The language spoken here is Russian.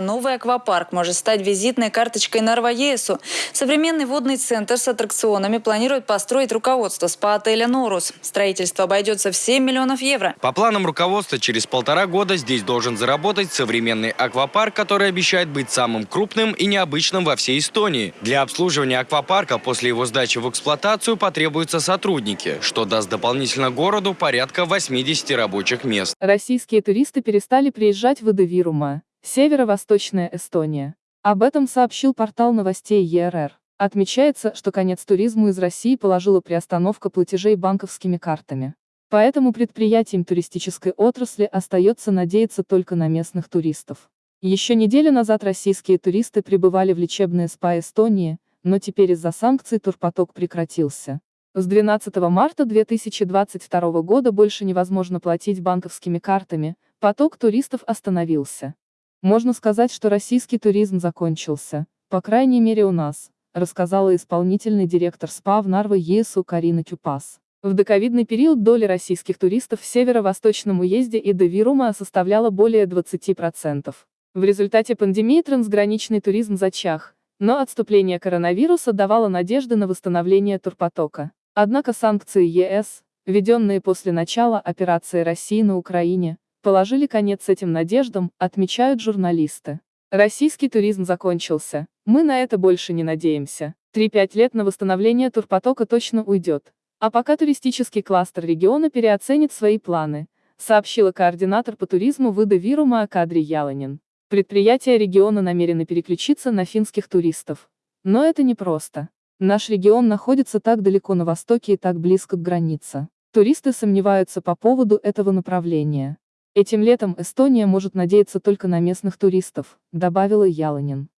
Новый аквапарк может стать визитной карточкой Нарва-ЕСУ. Современный водный центр с аттракционами планирует построить руководство спа-отеля «Норус». Строительство обойдется в 7 миллионов евро. По планам руководства, через полтора года здесь должен заработать современный аквапарк, который обещает быть самым крупным и необычным во всей Эстонии. Для обслуживания аквапарка после его сдачи в эксплуатацию потребуются сотрудники, что даст дополнительно городу порядка 80 рабочих мест. Российские туристы перестали приезжать в Эдевирума. Северо-восточная Эстония. Об этом сообщил портал новостей ЕРР. Отмечается, что конец туризму из России положила приостановка платежей банковскими картами. Поэтому предприятиям туристической отрасли остается надеяться только на местных туристов. Еще неделю назад российские туристы прибывали в лечебные СПА Эстонии, но теперь из-за санкций турпоток прекратился. С 12 марта 2022 года больше невозможно платить банковскими картами, поток туристов остановился. Можно сказать, что российский туризм закончился, по крайней мере у нас, рассказала исполнительный директор СПА в Нарве ЕСУ Карина Кюпас. В доковидный период доля российских туристов в северо-восточном уезде и до Вирума составляла более 20%. В результате пандемии трансграничный туризм зачах, но отступление коронавируса давало надежды на восстановление турпотока. Однако санкции ЕС, введенные после начала операции России на Украине, положили конец этим надеждам, отмечают журналисты. Российский туризм закончился, мы на это больше не надеемся. 3-5 лет на восстановление турпотока точно уйдет. А пока туристический кластер региона переоценит свои планы, сообщила координатор по туризму Выда Вирума Акадри Яланин. Предприятия региона намерены переключиться на финских туристов. Но это непросто. Наш регион находится так далеко на востоке и так близко к границе. Туристы сомневаются по поводу этого направления. Этим летом Эстония может надеяться только на местных туристов, добавила Яланин.